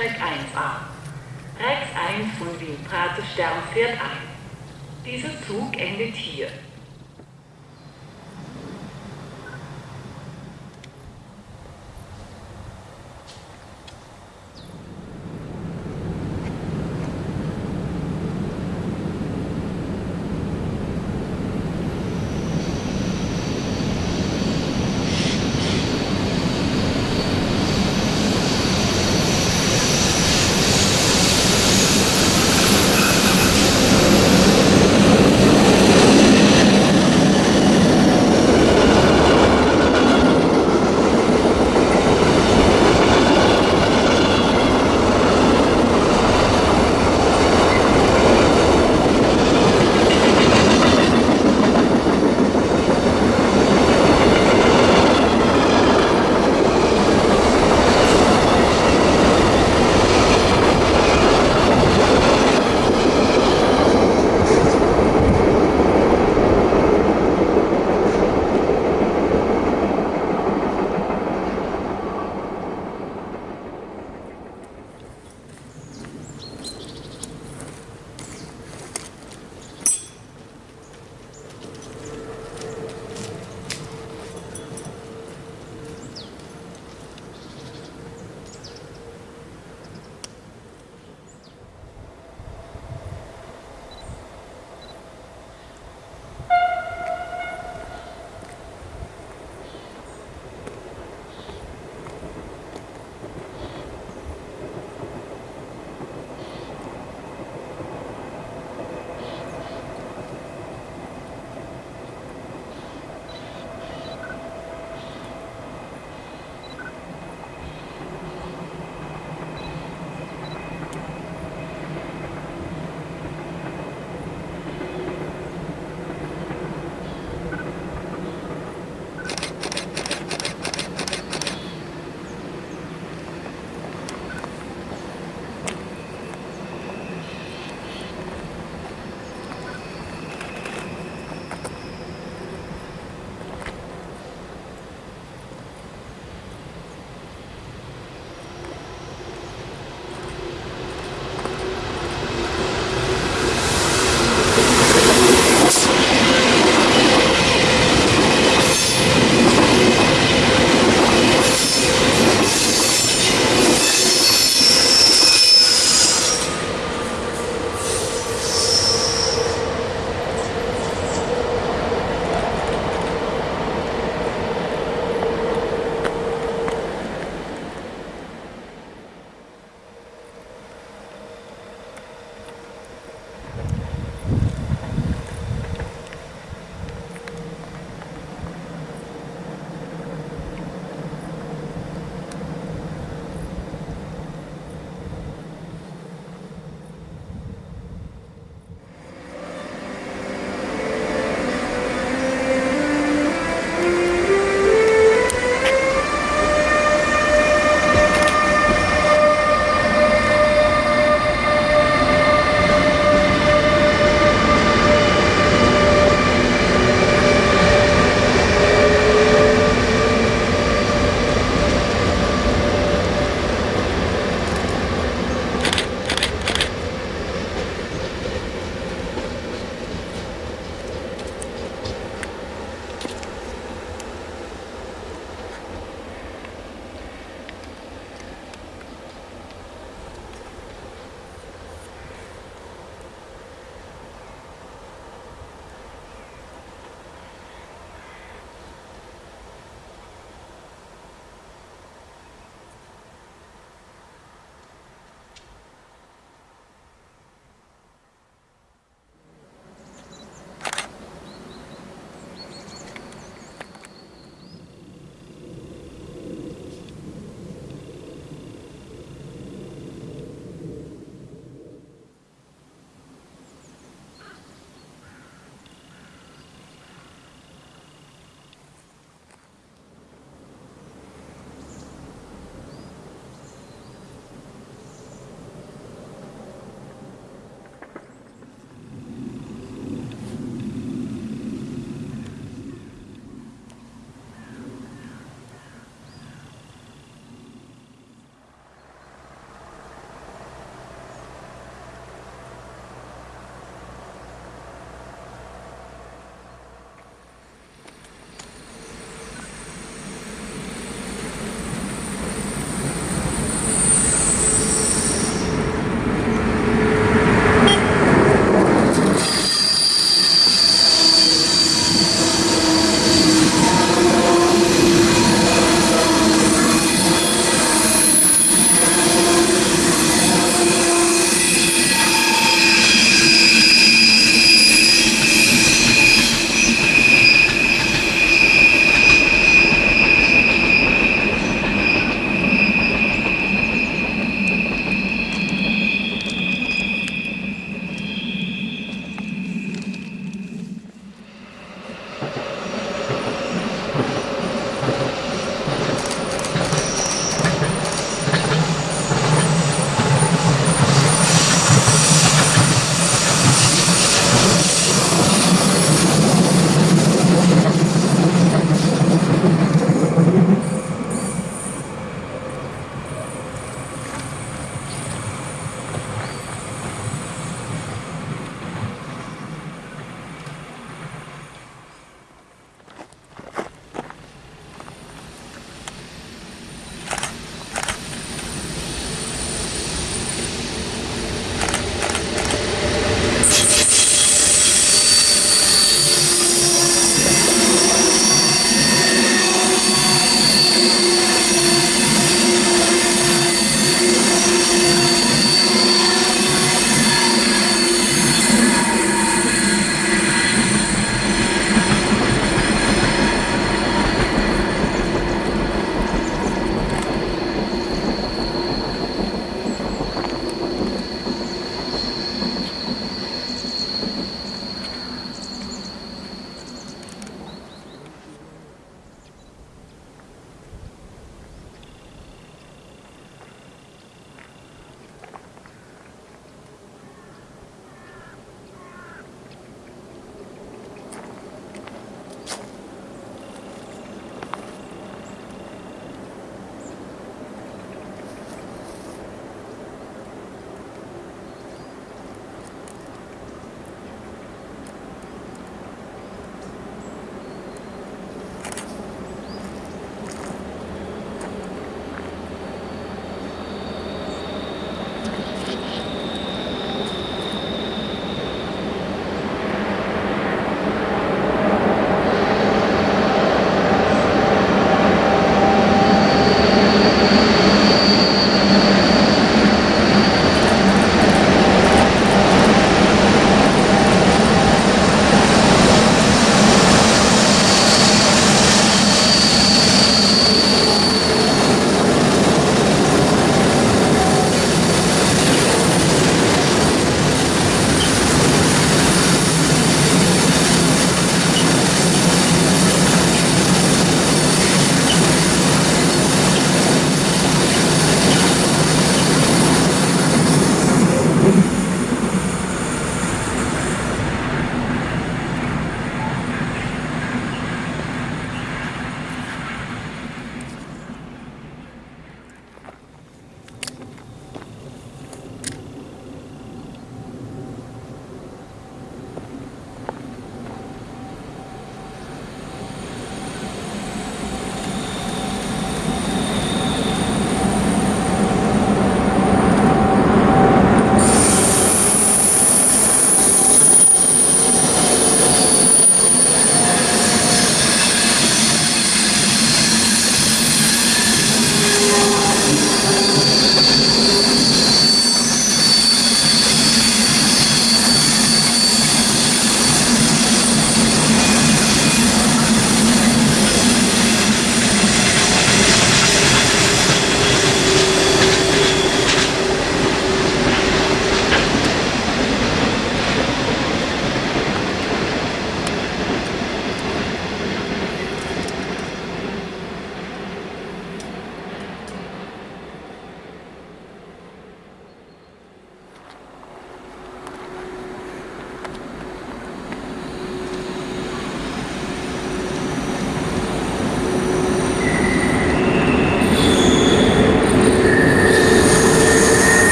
Bahnsteig 1a. Rex 1 von Wien Praterstern fährt ein. Dieser Zug endet hier.